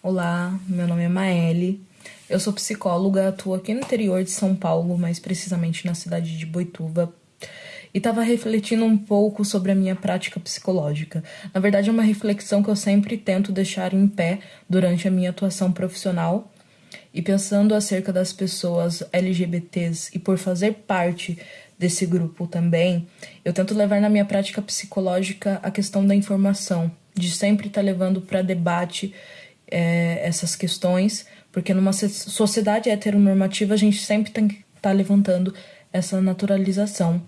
Olá, meu nome é Maeli. Eu sou psicóloga, atuo aqui no interior de São Paulo, mais precisamente na cidade de Boituva. E estava refletindo um pouco sobre a minha prática psicológica. Na verdade, é uma reflexão que eu sempre tento deixar em pé durante a minha atuação profissional. E pensando acerca das pessoas LGBTs e por fazer parte desse grupo também, eu tento levar na minha prática psicológica a questão da informação, de sempre estar tá levando para debate é, essas questões, porque numa sociedade heteronormativa a gente sempre tem que estar tá levantando essa naturalização.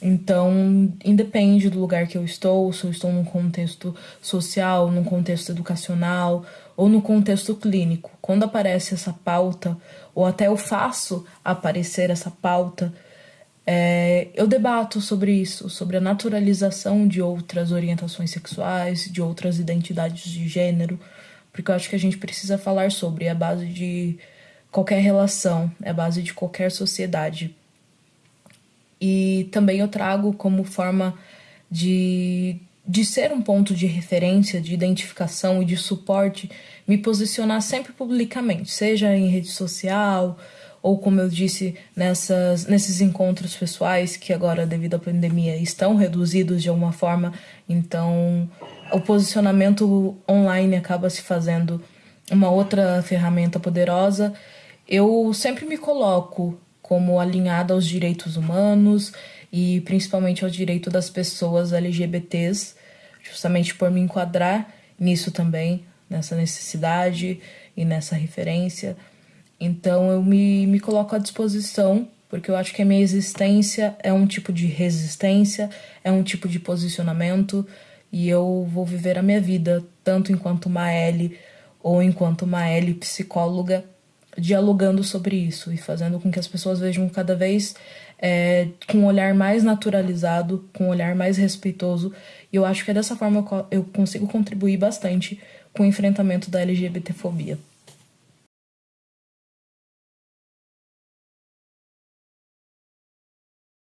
Então, independe do lugar que eu estou, se eu estou num contexto social, num contexto educacional ou no contexto clínico, quando aparece essa pauta, ou até eu faço aparecer essa pauta, é, eu debato sobre isso, sobre a naturalização de outras orientações sexuais, de outras identidades de gênero, porque eu acho que a gente precisa falar sobre, é a base de qualquer relação, é a base de qualquer sociedade. E também eu trago como forma de, de ser um ponto de referência, de identificação e de suporte, me posicionar sempre publicamente, seja em rede social ou como eu disse nessas nesses encontros pessoais que agora devido à pandemia estão reduzidos de alguma forma, então o posicionamento online acaba se fazendo uma outra ferramenta poderosa. Eu sempre me coloco como alinhada aos direitos humanos e principalmente ao direito das pessoas LGBTs, justamente por me enquadrar nisso também, nessa necessidade e nessa referência. Então eu me, me coloco à disposição, porque eu acho que a minha existência é um tipo de resistência, é um tipo de posicionamento, e eu vou viver a minha vida, tanto enquanto uma L ou enquanto uma L psicóloga, dialogando sobre isso e fazendo com que as pessoas vejam cada vez é, com um olhar mais naturalizado, com um olhar mais respeitoso. E eu acho que é dessa forma eu consigo contribuir bastante com o enfrentamento da LGBTfobia.